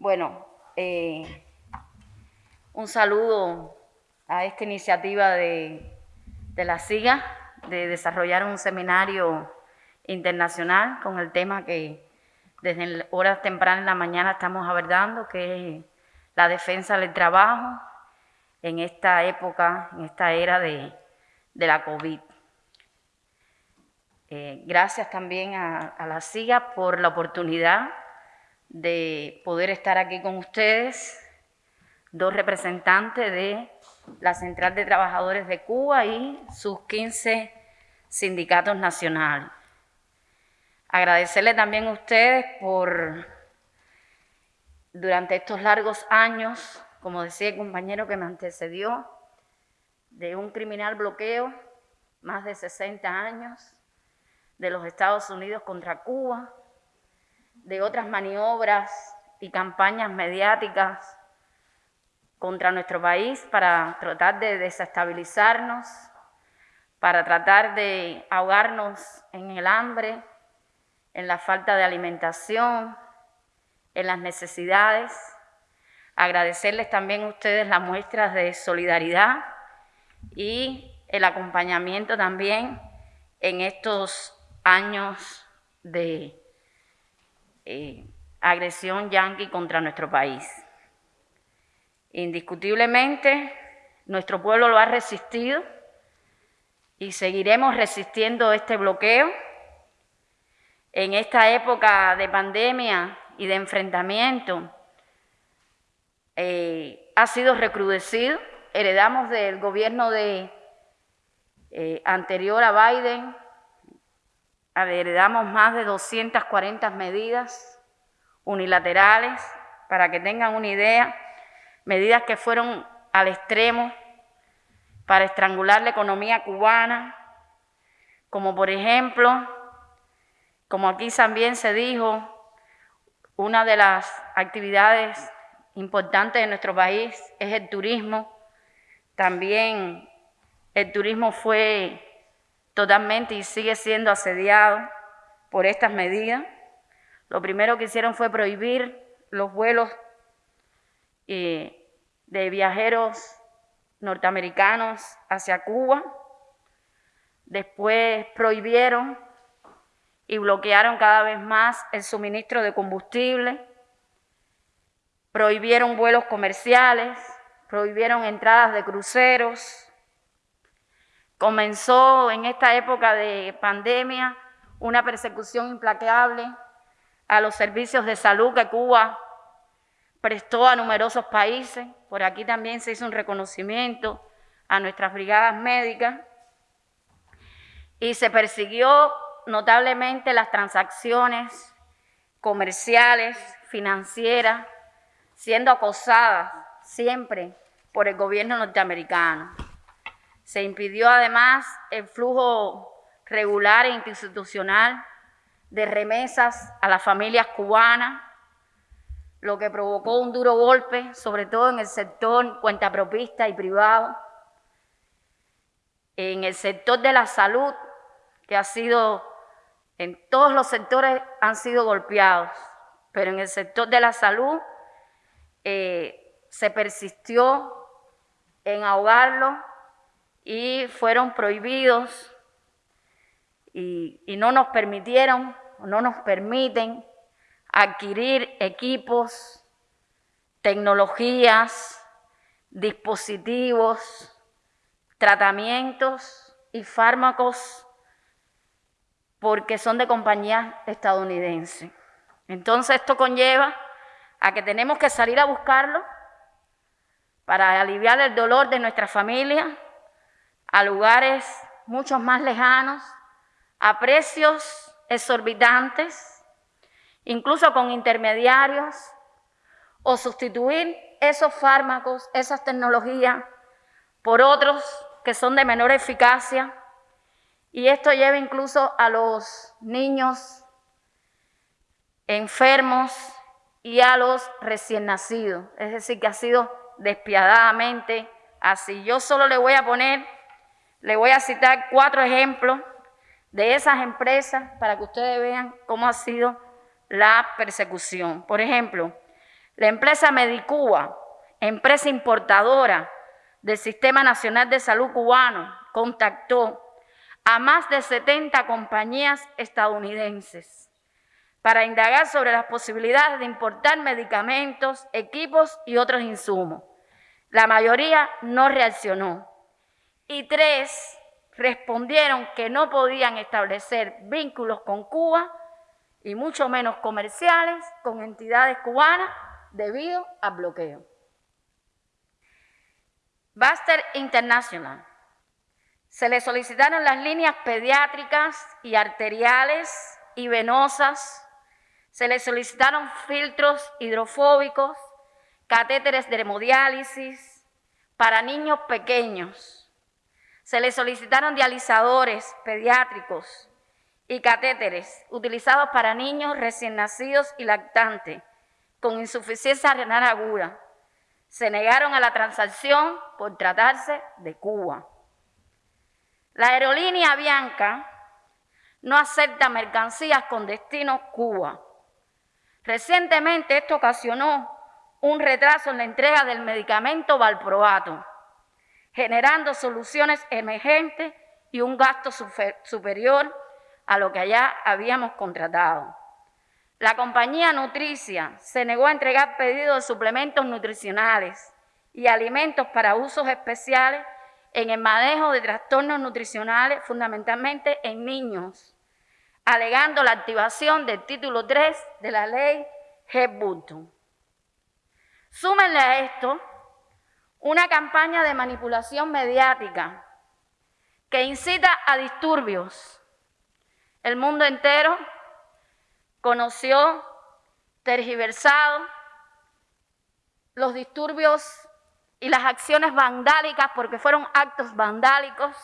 Bueno, eh, un saludo a esta iniciativa de, la SIGA de desarrollar un seminario internacional con el tema que desde horas tempranas en la mañana estamos abordando, que es la defensa del trabajo en esta época, en esta era de, de la COVID. Eh, gracias también a, a la SIGA por la oportunidad de poder estar aquí con ustedes, dos representantes de la Central de Trabajadores de Cuba y sus 15 sindicatos nacionales. Agradecerle también a ustedes por, durante estos largos años, como decía el compañero que me antecedió, de un criminal bloqueo, más de 60 años, de los Estados Unidos contra Cuba, de otras maniobras y campañas mediáticas contra nuestro país para tratar de desestabilizarnos, para tratar de ahogarnos en el hambre, en la falta de alimentación, en las necesidades. Agradecerles también a ustedes las muestras de solidaridad y el acompañamiento también en estos años de eh, agresión yanqui contra nuestro país. Indiscutiblemente, nuestro pueblo lo ha resistido y seguiremos resistiendo este bloqueo. En esta época de pandemia y de enfrentamiento, eh, ha sido recrudecido. Heredamos del gobierno de, eh, anterior a Biden heredamos más de 240 medidas unilaterales, para que tengan una idea, medidas que fueron al extremo para estrangular la economía cubana, como por ejemplo, como aquí también se dijo, una de las actividades importantes de nuestro país es el turismo. También el turismo fue totalmente y sigue siendo asediado por estas medidas. Lo primero que hicieron fue prohibir los vuelos eh, de viajeros norteamericanos hacia Cuba. Después prohibieron y bloquearon cada vez más el suministro de combustible. Prohibieron vuelos comerciales, prohibieron entradas de cruceros, Comenzó en esta época de pandemia una persecución implacable a los servicios de salud que Cuba prestó a numerosos países. Por aquí también se hizo un reconocimiento a nuestras brigadas médicas y se persiguió notablemente las transacciones comerciales, financieras, siendo acosadas siempre por el gobierno norteamericano. Se impidió además el flujo regular e institucional de remesas a las familias cubanas, lo que provocó un duro golpe, sobre todo en el sector cuentapropista y privado, en el sector de la salud, que ha sido, en todos los sectores han sido golpeados, pero en el sector de la salud eh, se persistió en ahogarlo y fueron prohibidos y, no nos permitieron, no nos permiten adquirir equipos, tecnologías, dispositivos, tratamientos y fármacos porque son de compañías estadounidenses. Entonces esto conlleva a que tenemos que salir a buscarlo para aliviar el dolor de nuestra familia, a lugares mucho más lejanos, a precios exorbitantes, incluso con intermediarios, o sustituir esos fármacos, esas tecnologías, por otros que son de menor eficacia. Y esto lleva incluso a los niños enfermos y a los recién nacidos. Es decir, que ha sido despiadadamente así. Yo solo le voy a poner le voy a citar cuatro ejemplos de esas empresas para que ustedes vean cómo ha sido la persecución. Por ejemplo, La empresa Medicuba, empresa importadora del Sistema Nacional de Salud cubano, contactó a más de 70 compañías estadounidenses para indagar sobre las posibilidades de importar medicamentos, equipos y otros insumos. La mayoría no reaccionó y tres respondieron que no podían establecer vínculos con Cuba y mucho menos comerciales con entidades cubanas debido al bloqueo. Baster International se le solicitaron las líneas pediátricas y arteriales y venosas. Se le solicitaron filtros hidrofóbicos, catéteres de hemodiálisis para niños pequeños. Se le solicitaron dializadores pediátricos y catéteres utilizados para niños recién nacidos y lactantes con insuficiencia renal aguda. Se negaron a la transacción por tratarse de Cuba. La aerolínea Bianca no acepta mercancías con destino Cuba. Recientemente esto ocasionó un retraso en la entrega del medicamento valproato, generando soluciones emergentes y un gasto superior a lo que allá habíamos contratado. La compañía Nutricia se negó a entregar pedidos de suplementos nutricionales y alimentos para usos especiales en el manejo de trastornos nutricionales, fundamentalmente en niños, alegando la activación del título 3 de la ley Hepburn. Súmenle a esto una campaña de manipulación mediática que incita a disturbios. El mundo entero conoció tergiversado los disturbios y las acciones vandálicas, porque fueron actos vandálicos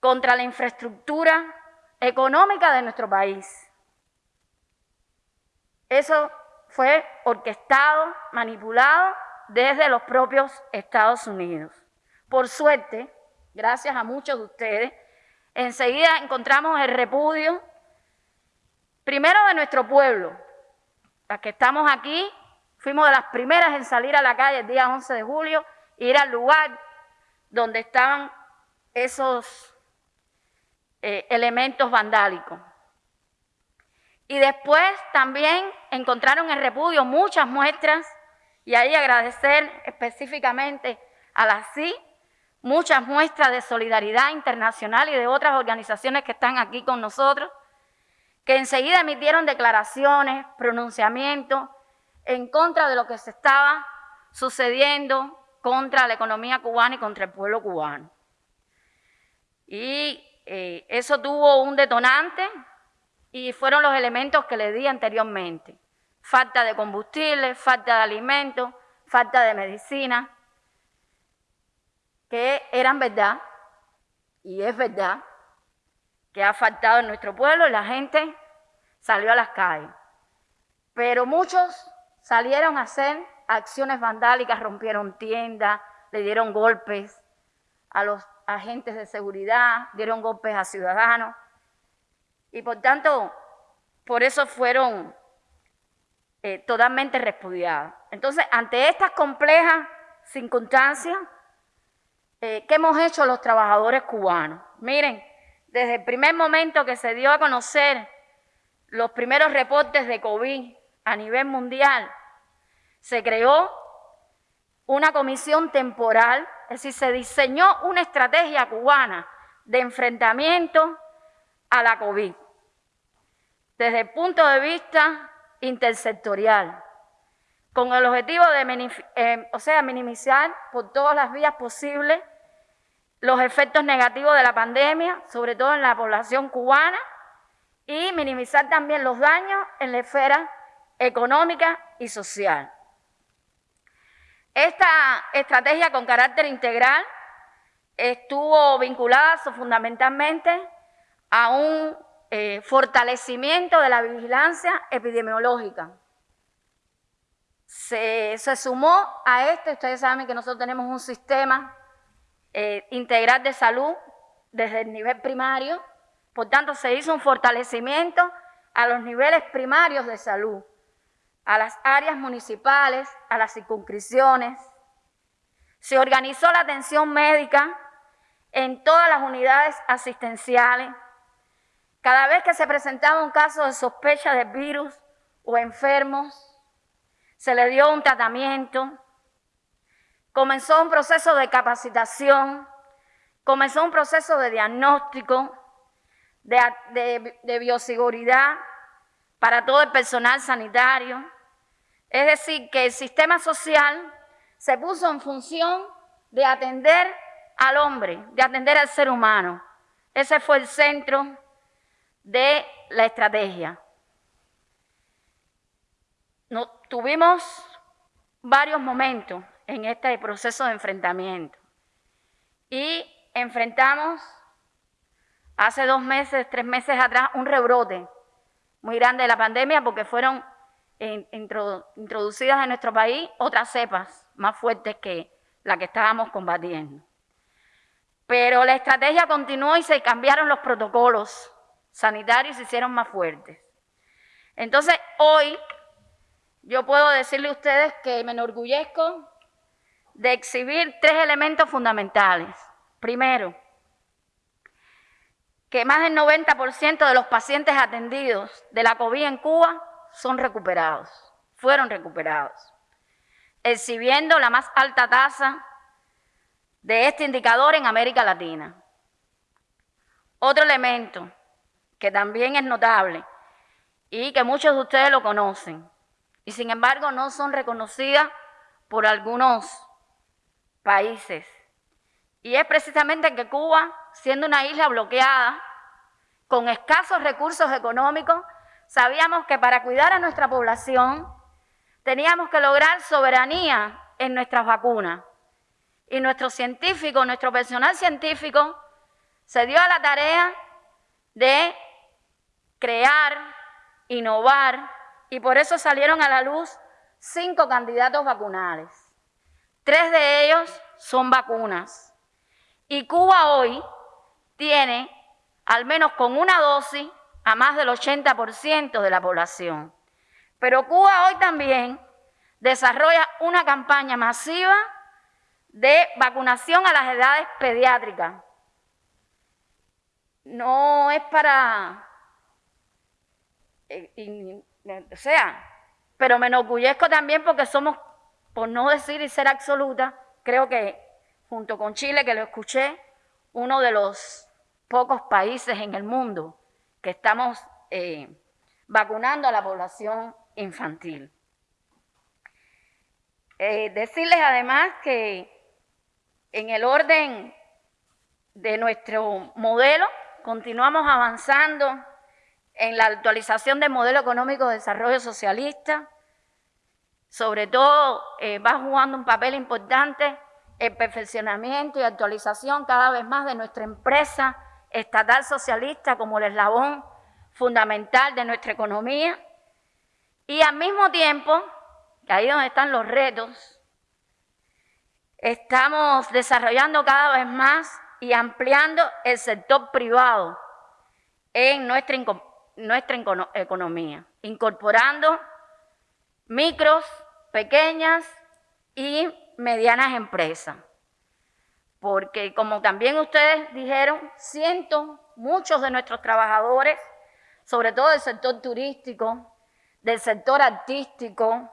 contra la infraestructura económica de nuestro país. Eso fue orquestado, manipulado desde los propios Estados Unidos. Por suerte, gracias a muchos de ustedes, enseguida encontramos el repudio, primero de nuestro pueblo, las que estamos aquí Fuimos de las primeras en salir a la calle el día 11 de julio ir al lugar donde estaban esos eh, elementos vandálicos. Y después también encontraron en repudio muchas muestras y ahí agradecer específicamente a la CI, muchas muestras de solidaridad internacional y de otras organizaciones que están aquí con nosotros, que enseguida emitieron declaraciones, pronunciamientos en contra de lo que se estaba sucediendo contra la economía cubana y contra el pueblo cubano. Y eh, eso tuvo un detonante y fueron los elementos que le di anteriormente. Falta de combustible, falta de alimentos, falta de medicina, que eran verdad, y es verdad, que ha faltado en nuestro pueblo y la gente salió a las calles. Pero muchos salieron a hacer acciones vandálicas, rompieron tiendas, le dieron golpes a los agentes de seguridad, dieron golpes a ciudadanos. Y por tanto, por eso fueron eh, totalmente repudiadas. Entonces, ante estas complejas circunstancias, eh, ¿qué hemos hecho los trabajadores cubanos? Miren, desde el primer momento que se dio a conocer los primeros reportes de COVID a nivel mundial, se creó una comisión temporal, es decir, se diseñó una estrategia cubana de enfrentamiento a la COVID desde el punto de vista intersectorial, con el objetivo de eh, o sea, minimizar por todas las vías posibles los efectos negativos de la pandemia, sobre todo en la población cubana, y minimizar también los daños en la esfera económica y social. Esta estrategia con carácter integral estuvo vinculada fundamentalmente a un eh, fortalecimiento de la vigilancia epidemiológica. Se, sumó a esto, ustedes saben que nosotros tenemos un sistema eh, integral de salud desde el nivel primario, por tanto se hizo un fortalecimiento a los niveles primarios de salud, a las áreas municipales, a las circunscripciones. Se organizó la atención médica en todas las unidades asistenciales. Cada vez que se presentaba un caso de sospecha de virus o enfermos, se le dio un tratamiento. Comenzó un proceso de capacitación, comenzó un proceso de diagnóstico, de, bioseguridad para todo el personal sanitario. Es decir, que el sistema social se puso en función de atender al hombre, de atender al ser humano. Ese fue el centro de la estrategia. tuvimos varios momentos en este proceso de enfrentamiento y enfrentamos hace dos meses, tres meses atrás, un rebrote muy grande de la pandemia porque fueron introducidas en nuestro país otras cepas más fuertes que la que estábamos combatiendo. Pero la estrategia continuó y se cambiaron los protocolos sanitarios se hicieron más fuertes. Entonces, hoy yo puedo decirle a ustedes que me enorgullezco de exhibir tres elementos fundamentales. Primero, que más del 90% de los pacientes atendidos de la COVID en Cuba son recuperados, fueron recuperados, exhibiendo la más alta tasa de este indicador en América Latina. Otro elemento que también es notable y que muchos de ustedes lo conocen y sin embargo no son reconocidas por algunos países y es precisamente que Cuba, siendo una isla bloqueada, con escasos recursos económicos, sabíamos que para cuidar a nuestra población teníamos que lograr soberanía en nuestras vacunas. Y nuestro científico, nuestro personal científico, se dio a la tarea de crear, innovar, y por eso salieron a la luz cinco candidatos vacunales. Tres de ellos son vacunas. Y Cuba hoy tiene, al menos con una dosis, a más del 80% de la población. Pero Cuba hoy también desarrolla una campaña masiva de vacunación a las edades pediátricas. No es para, eh, o sea, pero me enorgullezco también porque somos, por no decir y ser absoluta, creo que junto con Chile, que lo escuché, uno de los pocos países en el mundo que estamos eh, vacunando a la población infantil. Eh, decirles además que en el orden de nuestro modelo continuamos avanzando en la actualización del modelo económico de desarrollo socialista, sobre todo eh, va jugando un papel importante el perfeccionamiento y actualización cada vez más de nuestra empresa estatal socialista como el eslabón fundamental de nuestra economía. Y al mismo tiempo, ahí donde están los retos, estamos desarrollando cada vez más y ampliando el sector privado en nuestra, nuestra economía, incorporando micros, pequeñas y medianas empresas. Porque como también ustedes dijeron, siento muchos de nuestros trabajadores, sobre todo del sector turístico, del sector artístico,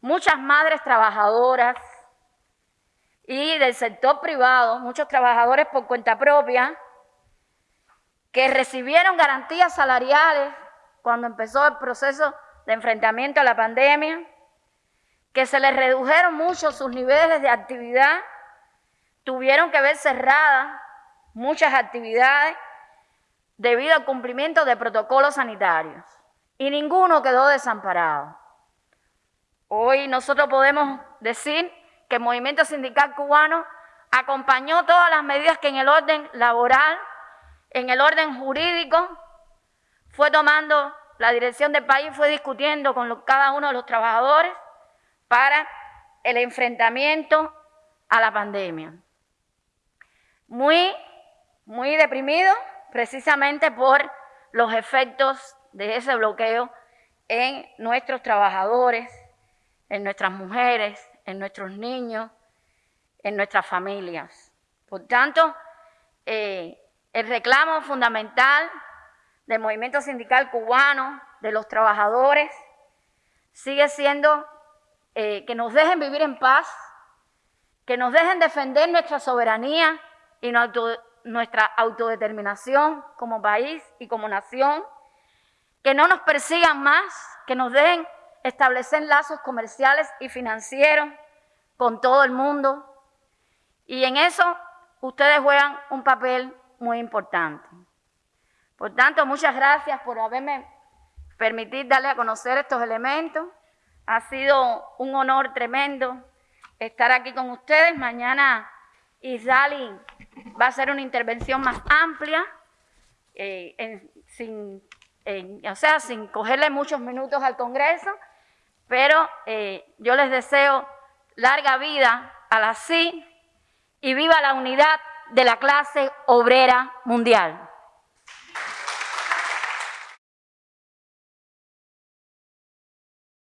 muchas madres trabajadoras y del sector privado, muchos trabajadores por cuenta propia, que recibieron garantías salariales cuando empezó el proceso de enfrentamiento a la pandemia, que se les redujeron mucho sus niveles de actividad, tuvieron que ver cerradas muchas actividades debido al cumplimiento de protocolos sanitarios y ninguno quedó desamparado. Hoy nosotros podemos decir que el movimiento sindical cubano acompañó todas las medidas que en el orden laboral, en el orden jurídico, fue tomando la dirección del país, fue discutiendo con cada uno de los trabajadores para el enfrentamiento a la pandemia. Muy, muy deprimido precisamente por los efectos de ese bloqueo en nuestros trabajadores, en nuestras mujeres, en nuestros niños, en nuestras familias. Por tanto, eh, el reclamo fundamental del movimiento sindical cubano, de los trabajadores, sigue siendo eh, que nos dejen vivir en paz, que nos dejen defender nuestra soberanía y nuestra autodeterminación como país y como nación, que no nos persigan más, que nos dejen establecer lazos comerciales y financieros con todo el mundo. Y en eso ustedes juegan un papel muy importante. Por tanto, muchas gracias por haberme permitido darle a conocer estos elementos. Ha sido un honor tremendo estar aquí con ustedes. Mañana Isali va a hacer una intervención más amplia, eh, sin, o sea, sin cogerle muchos minutos al Congreso, pero eh, yo les deseo larga vida a la CI y viva la unidad de la clase obrera mundial.